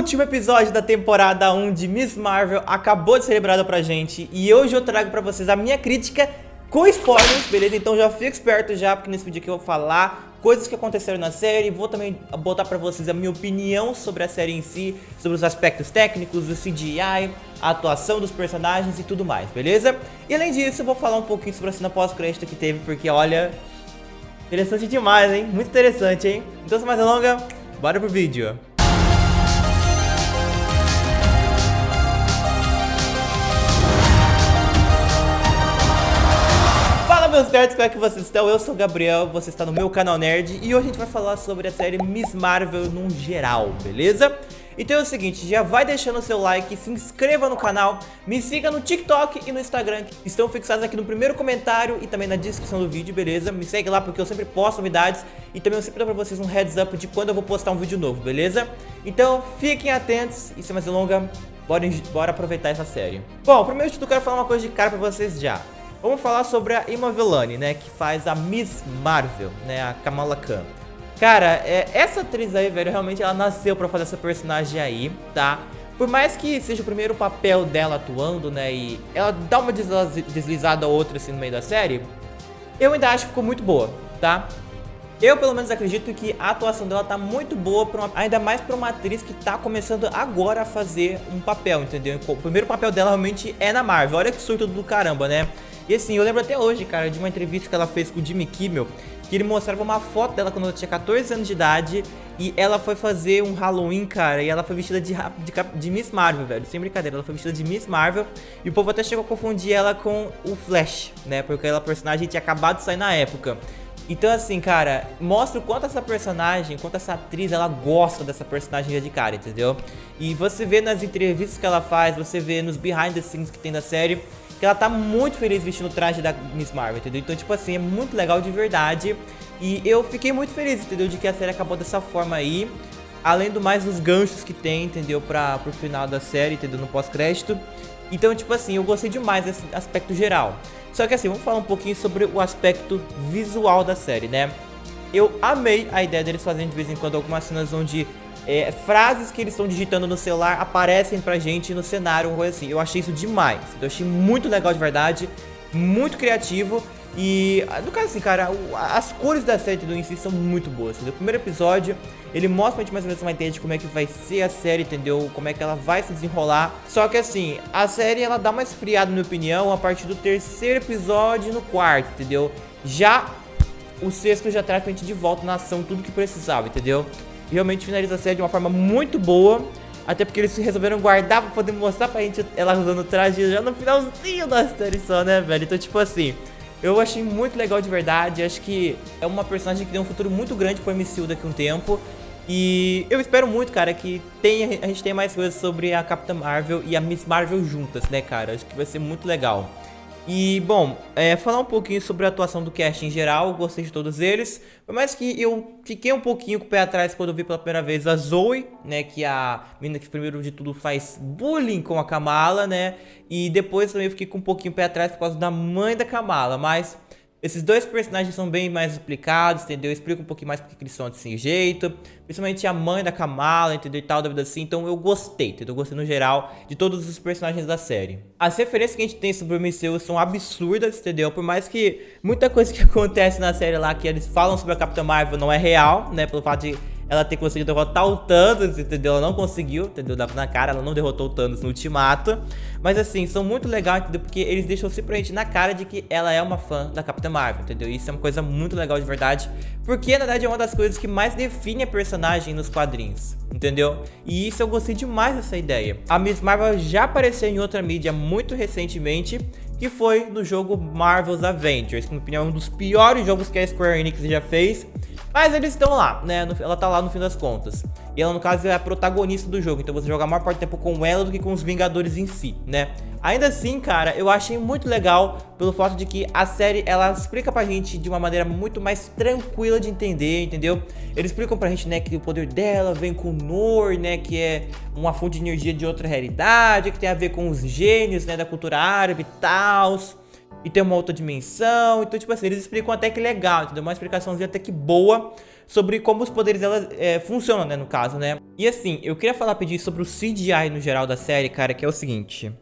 último episódio da temporada 1 de Miss Marvel acabou de ser celebrado pra gente e hoje eu trago pra vocês a minha crítica com spoilers, beleza? Então já fica esperto já, porque nesse vídeo aqui eu vou falar coisas que aconteceram na série, vou também botar pra vocês a minha opinião sobre a série em si, sobre os aspectos técnicos, o CGI, a atuação dos personagens e tudo mais, beleza? E além disso, eu vou falar um pouquinho sobre a cena pós-crédito que teve, porque olha, interessante demais, hein? Muito interessante, hein? Então sem mais delonga, bora pro vídeo. Nerds, como é que vocês estão? Eu sou o Gabriel, você está no meu canal Nerd E hoje a gente vai falar sobre a série Miss Marvel num geral, beleza? Então é o seguinte, já vai deixando o seu like, se inscreva no canal, me siga no TikTok e no Instagram, que estão fixados aqui no primeiro comentário e também na descrição do vídeo, beleza? Me segue lá porque eu sempre posto novidades e também eu sempre dou pra vocês um heads up de quando eu vou postar um vídeo novo, beleza? Então fiquem atentos e sem mais delongas, bora, bora aproveitar essa série. Bom, primeiro de tudo eu quero falar uma coisa de cara pra vocês já. Vamos falar sobre a Ima Vellani, né, que faz a Miss Marvel, né, a Kamala Khan. Cara, é, essa atriz aí, velho, realmente ela nasceu pra fazer essa personagem aí, tá? Por mais que seja o primeiro papel dela atuando, né, e ela dá uma deslizada ou outra assim no meio da série, eu ainda acho que ficou muito boa, tá? Eu, pelo menos, acredito que a atuação dela tá muito boa, uma, ainda mais pra uma atriz que tá começando agora a fazer um papel, entendeu? O primeiro papel dela realmente é na Marvel. Olha que surto do caramba, né? E assim, eu lembro até hoje, cara, de uma entrevista que ela fez com o Jimmy Kimmel, que ele mostrava uma foto dela quando ela tinha 14 anos de idade e ela foi fazer um Halloween, cara, e ela foi vestida de, de, de, Miss Marvel, velho, sem brincadeira, ela foi vestida de Miss Marvel e o povo até chegou a confundir ela com o Flash, né, porque aquela personagem tinha acabado de sair na época. Então assim, cara, mostra o quanto essa personagem, quanto essa atriz, ela gosta dessa personagem de cara, entendeu? E você vê nas entrevistas que ela faz, você vê nos behind the scenes que tem da série, que ela tá muito feliz vestindo o traje da Miss Marvel, entendeu? Então, tipo assim, é muito legal de verdade. E eu fiquei muito feliz, entendeu? De que a série acabou dessa forma aí. Além do mais dos ganchos que tem, entendeu? Pra, pro final da série, entendeu? No pós-crédito. Então, tipo assim, eu gostei demais desse aspecto geral. Só que assim, vamos falar um pouquinho sobre o aspecto visual da série, né? Eu amei a ideia deles fazendo de vez em quando algumas cenas onde é, frases que eles estão digitando no celular aparecem pra gente no cenário, coisa assim. Eu achei isso demais. Eu achei muito legal de verdade, muito criativo. E, no caso assim, cara, as cores da série do em si são muito boas. No primeiro episódio, ele mostra pra gente mais ou menos uma ideia de como é que vai ser a série, entendeu? Como é que ela vai se desenrolar. Só que assim, a série ela dá uma esfriada, na minha opinião, a partir do terceiro episódio no quarto, entendeu? Já o sexto já traz pra gente de volta na ação tudo que precisava, entendeu? realmente finaliza a série de uma forma muito boa. Até porque eles resolveram guardar pra poder mostrar pra gente ela usando o traje já no finalzinho da série só, né, velho? Então, tipo assim, eu achei muito legal de verdade. Acho que é uma personagem que tem um futuro muito grande pro MCU daqui a um tempo. E eu espero muito, cara, que tenha, a gente tenha mais coisas sobre a Capitã Marvel e a Miss Marvel juntas, né, cara? Acho que vai ser muito legal. E, bom, é, falar um pouquinho sobre a atuação do cast em geral, gostei de todos eles. Por mais que eu fiquei um pouquinho com o pé atrás quando eu vi pela primeira vez a Zoe, né, que é a menina que primeiro de tudo faz bullying com a Kamala, né, e depois também eu fiquei com um pouquinho o pé atrás por causa da mãe da Kamala, mas esses dois personagens são bem mais explicados, entendeu? Explica um pouquinho mais porque eles são desse jeito. Principalmente a mãe da Kamala, entendeu? E tal, da vida assim. Então eu gostei, entendeu? Eu gostei no geral de todos os personagens da série. As referências que a gente tem sobre o MCU são absurdas, entendeu? Por mais que muita coisa que acontece na série lá, que eles falam sobre a Capitã Marvel não é real, né? Pelo fato de ela ter conseguido derrotar o Thanos, entendeu? Ela não conseguiu, entendeu? Dava na cara, ela não derrotou o Thanos no Ultimato. Mas assim, são muito legais, entendeu? Porque eles deixam simplesmente na cara de que ela é uma fã da Capitã Marvel, entendeu? Isso é uma coisa muito legal de verdade. Porque, na verdade, é uma das coisas que mais define a personagem nos quadrinhos, entendeu? E isso eu gostei demais dessa ideia. A Miss Marvel já apareceu em outra mídia muito recentemente, que foi no jogo Marvel's Avengers, que na minha opinião é um dos piores jogos que a Square Enix já fez. Mas eles estão lá, né? Ela tá lá no fim das contas. E ela, no caso, é a protagonista do jogo. Então você joga a maior parte do tempo com ela do que com os Vingadores em si, né? Ainda assim, cara, eu achei muito legal pelo fato de que a série, ela explica pra gente de uma maneira muito mais tranquila de entender, entendeu? Eles explicam pra gente, né, que o poder dela vem com o Nor, né, que é uma fonte de energia de outra realidade, que tem a ver com os gênios, né, da cultura árabe e tal e tem uma outra dimensão. Então, tipo assim, eles explicam até que legal, entendeu? Uma explicaçãozinha até que boa. sobre como os poderes dela é, funcionam, né, no caso, né? E assim, eu queria falar, pedir sobre o CGI no geral da série, cara, que é o seguinte...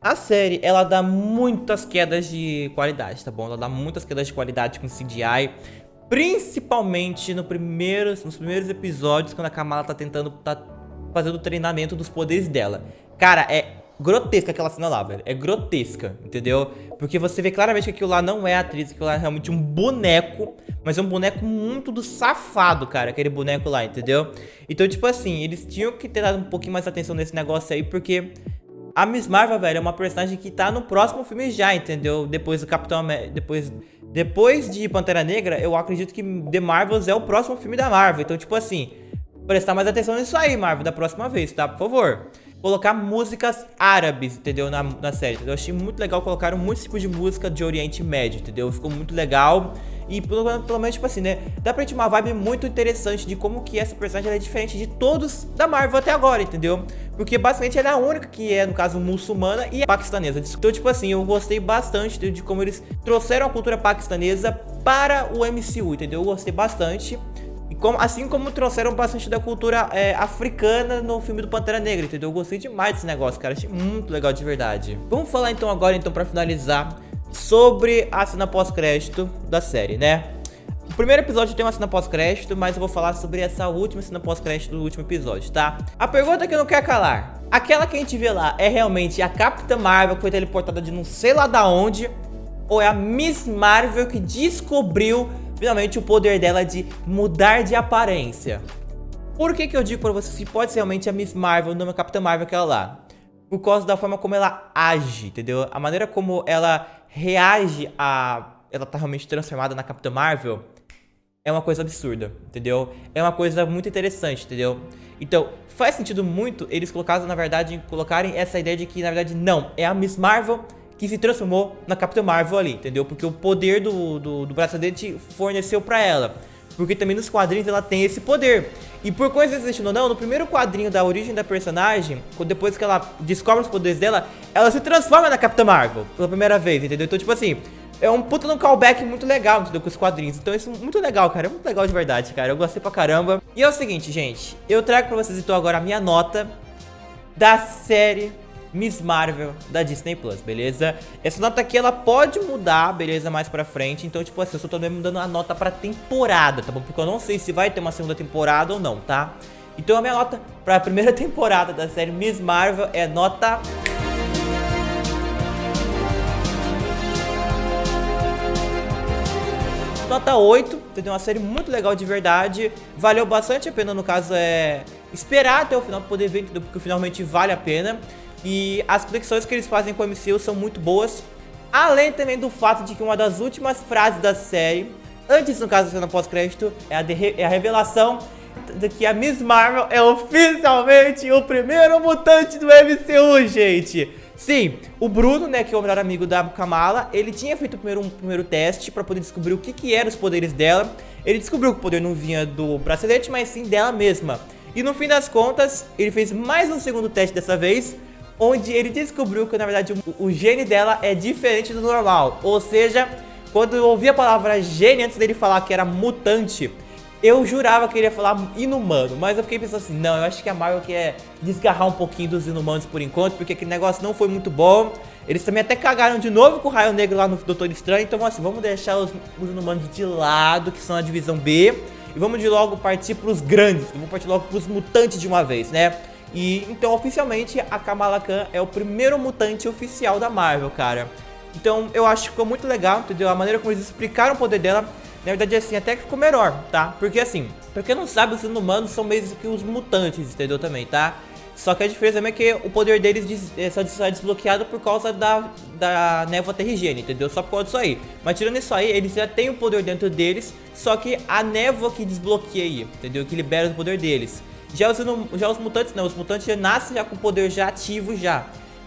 A série, ela dá muitas quedas de qualidade, tá bom? Ela dá muitas quedas de qualidade com CGI, principalmente no primeiros, nos primeiros episódios, quando a Kamala tá tentando, tá fazendo o treinamento dos poderes dela. Cara, é grotesca aquela cena lá, velho. É grotesca, entendeu? Porque você vê claramente que aquilo lá não é atriz, aquilo lá é realmente um boneco, mas é um boneco muito do safado, cara, aquele boneco lá, entendeu? Então, tipo assim, eles tinham que ter dado um pouquinho mais atenção nesse negócio aí, porque a Miss Marvel, velho, é uma personagem que tá no próximo filme já, entendeu? Depois do Capitão América, depois, depois de Pantera Negra, eu acredito que The Marvels é o próximo filme da Marvel. Então, tipo assim, prestar mais atenção nisso aí, Marvel, da próxima vez, tá? Por favor colocar músicas árabes, entendeu? Na, na série, entendeu? Eu achei muito legal, colocaram muitos tipos de música de Oriente Médio, entendeu? Ficou muito legal. E pelo, pelo menos, tipo assim, né? Dá pra gente uma vibe muito interessante de como que essa personagem é diferente de todos da Marvel até agora, entendeu? Porque basicamente ela é a única que é, no caso, muçulmana e é paquistanesa. Então, tipo assim, eu gostei bastante de, de como eles trouxeram a cultura paquistanesa para o MCU, entendeu? Eu gostei bastante. Como, assim como trouxeram bastante da cultura é, africana no filme do Pantera Negra, entendeu? Eu gostei demais desse negócio, cara. Achei muito legal de verdade. Vamos falar então agora, então, pra finalizar, sobre a cena pós-crédito da série, né? O primeiro episódio tem uma cena pós-crédito, mas eu vou falar sobre essa última cena pós-crédito do último episódio, tá? A pergunta que eu não quero calar. Aquela que a gente vê lá é realmente a Capitã Marvel que foi teleportada de não sei lá da onde? Ou é a Miss Marvel que descobriu finalmente o poder dela de mudar de aparência. Por que que eu digo pra vocês que pode ser realmente a Miss Marvel, não a Capitã Marvel aquela lá? Por causa da forma como ela age, entendeu? A maneira como ela reage a... Ela tá realmente transformada na Capitã Marvel é uma coisa absurda, entendeu? É uma coisa muito interessante, entendeu? Então, faz sentido muito eles colocarem, na verdade, colocarem essa ideia de que, na verdade, não, é a Miss Marvel que se transformou na Capitã Marvel ali, entendeu? Porque o poder do, do, do bracelete forneceu pra ela. Porque também nos quadrinhos ela tem esse poder. E por coincidência ou não, no primeiro quadrinho da origem da personagem, depois que ela descobre os poderes dela, ela se transforma na Capitã Marvel pela primeira vez, entendeu? Então, tipo assim, é um puta no callback muito legal, entendeu? Com os quadrinhos. Então, isso é muito legal, cara. É muito legal de verdade, cara. Eu gostei pra caramba. E é o seguinte, gente. Eu trago pra vocês então agora a minha nota da série Miss Marvel da Disney Plus, beleza? Essa nota aqui, ela pode mudar, beleza, mais pra frente. Então, tipo assim, eu só tô mesmo dando a nota pra temporada, tá bom? Porque eu não sei se vai ter uma segunda temporada ou não, tá? Então, a minha nota pra primeira temporada da série Miss Marvel é nota... Nota 8, entendeu? Uma série muito legal de verdade. Valeu bastante a pena, no caso, é esperar até o final pra poder ver, entendeu? Porque finalmente vale a pena. E as conexões que eles fazem com o MCU são muito boas. Além também do fato de que uma das últimas frases da série, antes no caso da cena pós-crédito, é, é a revelação de que a Miss Marvel é oficialmente o primeiro mutante do MCU, gente. Sim, o Bruno, né, que é o melhor amigo da Kamala, ele tinha feito primeiro, um primeiro teste pra poder descobrir o que que eram os poderes dela. Ele descobriu que o poder não vinha do bracelete, mas sim dela mesma. E no fim das contas, ele fez mais um segundo teste dessa vez, onde ele descobriu que na verdade o, gene dela é diferente do normal. Ou seja, quando eu ouvi a palavra gene antes dele falar que era mutante, eu jurava que ele ia falar inumano, mas eu fiquei pensando assim, não, eu acho que a Marvel quer desgarrar um pouquinho dos inumanos por enquanto, porque aquele negócio não foi muito bom. Eles também até cagaram de novo com o Raio Negro lá no Doutor Estranho, então assim, vamos deixar os, os inumanos de lado, que são a divisão B, e vamos de logo partir pros grandes, vamos partir logo pros mutantes de uma vez, né? E então, oficialmente, a Kamala Khan é o primeiro mutante oficial da Marvel, cara. Então, eu acho que ficou muito legal, entendeu? A maneira como eles explicaram o poder dela, na verdade, assim, até que ficou melhor, tá? Porque, assim, pra quem não sabe, os inumanos são meio que os mutantes, entendeu? Também, tá? Só que a diferença é que o poder deles é só desbloqueado por causa da, da névoa terrigene, entendeu? Só por causa disso aí. Mas tirando isso aí, eles já têm o poder dentro deles, só que a névoa que desbloqueia, entendeu? Que libera o poder deles. Já os, já os mutantes não, os mutantes já nascem já com o poder já ativo já.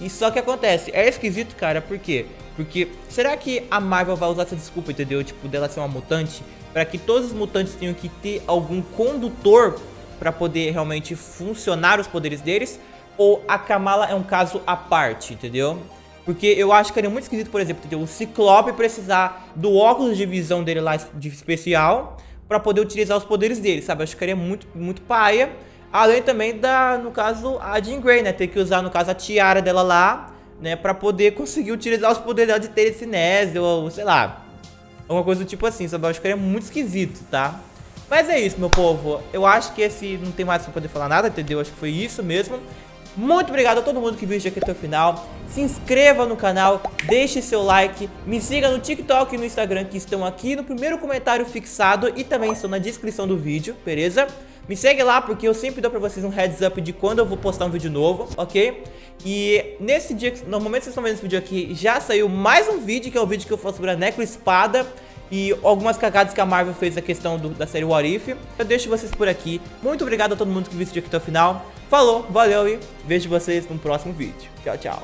E só que acontece, é esquisito, cara, por quê? Porque será que a Marvel vai usar essa desculpa, entendeu? Tipo, dela ser uma mutante, para que todos os mutantes tenham que ter algum condutor para poder realmente funcionar os poderes deles? Ou a Kamala é um caso à parte, entendeu? Porque eu acho que era muito esquisito, por exemplo, entendeu? o Ciclope precisar do óculos de visão dele lá de especial pra poder utilizar os poderes dele, sabe? Eu acho que ficaria muito, muito paia. Além também da, no caso, a Jean Grey, né? Ter que usar, no caso, a tiara dela lá, né? Pra poder conseguir utilizar os poderes dela de telecinese ou, sei lá, alguma coisa do tipo assim, sabe? Eu acho que ficaria muito esquisito, tá? Mas é isso, meu povo. Eu acho que esse não tem mais pra poder falar nada, entendeu? Acho que foi isso mesmo. Muito obrigado a todo mundo que viu isso aqui até o final. Se inscreva no canal, deixe seu like, me siga no TikTok e no Instagram que estão aqui no primeiro comentário fixado e também estão na descrição do vídeo, beleza? Me segue lá porque eu sempre dou pra vocês um heads up de quando eu vou postar um vídeo novo, ok? E nesse dia, no momento que vocês estão vendo esse vídeo aqui, já saiu mais um vídeo, que é o vídeo que eu falo sobre a Necro Espada e algumas cagadas que a Marvel fez na questão do, da série What If. Eu deixo vocês por aqui. Muito obrigado a todo mundo que viu esse vídeo aqui até o final. Falou, valeu e vejo vocês no próximo vídeo. Tchau, tchau.